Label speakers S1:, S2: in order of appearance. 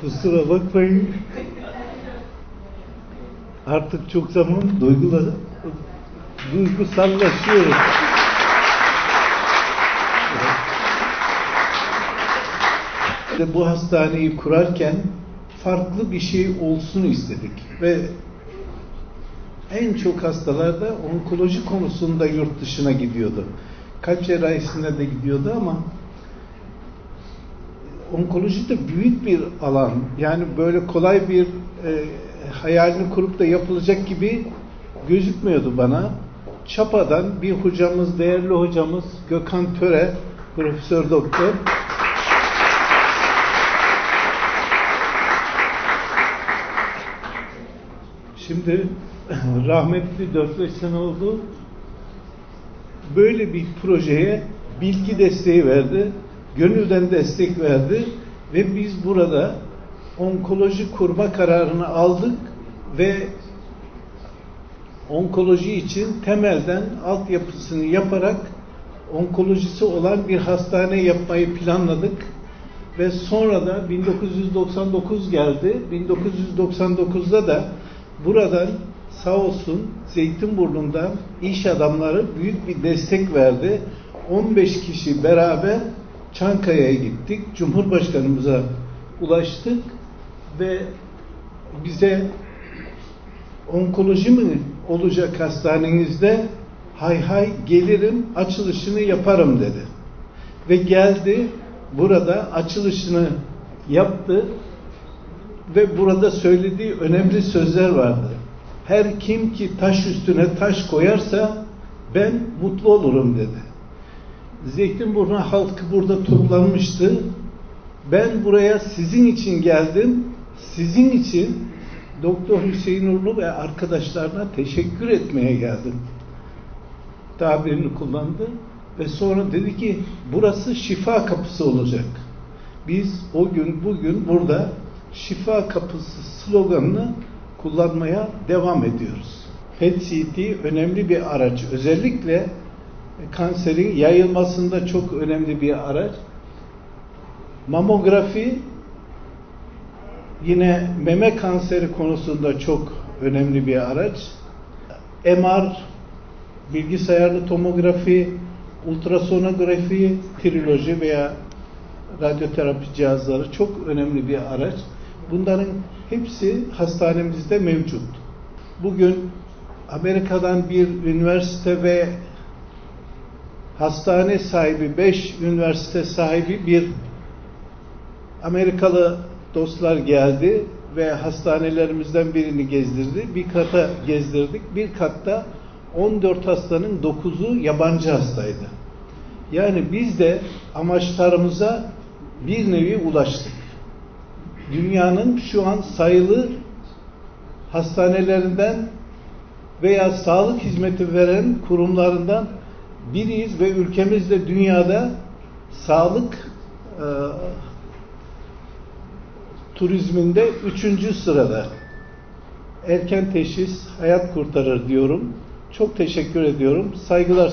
S1: Kusura bakmayın. Artık çok zaman duygular, duygusallaşıyoruz. Ve bu hastaneyi kurarken farklı bir şey olsun istedik ve en çok hastalar da onkoloji konusunda yurt dışına gidiyordu. Kalp cerrahisine de gidiyordu ama onkoloji de büyük bir alan. Yani böyle kolay bir e, hayalini kurup da yapılacak gibi gözükmüyordu bana. Çapa'dan bir hocamız, değerli hocamız Gökhan Töre, profesör doktor. Şimdi rahmetli 4-5 sene oldu. Böyle bir projeye bilgi desteği verdi. Gönülden destek verdi. Ve biz burada onkoloji kurma kararını aldık ve onkoloji için temelden altyapısını yaparak onkolojisi olan bir hastane yapmayı planladık ve sonra da 1999 geldi. 1999'da da buradan sağ olsun Zeytinburnu'ndan iş adamları büyük bir destek verdi. 15 kişi beraber Çankaya'ya gittik. Cumhurbaşkanımıza ulaştık ve bize onkoloji mi olacak hastanenizde? Hay hay gelirim açılışını yaparım dedi. Ve geldi burada açılışını yaptı ve burada söylediği önemli sözler vardı. Her kim ki taş üstüne taş koyarsa ben mutlu olurum dedi. Zeytinburnu halkı burada toplanmıştı. Ben buraya sizin için geldim. Sizin için Doktor Hüseyin Urlu ve arkadaşlarına teşekkür etmeye geldim. Tabirini kullandı ve sonra dedi ki burası şifa kapısı olacak. Biz o gün bugün burada şifa kapısı sloganını kullanmaya devam ediyoruz. PET-CT önemli bir araç. Özellikle kanserin yayılmasında çok önemli bir araç. Mamografi yine meme kanseri konusunda çok önemli bir araç. MR, bilgisayarlı tomografi, ultrasonografi, triloji veya radyoterapi cihazları çok önemli bir araç. Bunların hepsi hastanemizde mevcut. Bugün Amerika'dan bir üniversite ve hastane sahibi, beş üniversite sahibi bir Amerikalı dostlar geldi ve hastanelerimizden birini gezdirdi. Bir kata gezdirdik. Bir katta 14 hastanın 9'u yabancı hastaydı. Yani biz de amaçlarımıza bir nevi ulaştık. Dünyanın şu an sayılı hastanelerinden veya sağlık hizmeti veren kurumlarından biriyiz ve ülkemiz de dünyada sağlık e, turizminde üçüncü sırada. Erken teşhis hayat kurtarır diyorum. Çok teşekkür ediyorum. Saygılar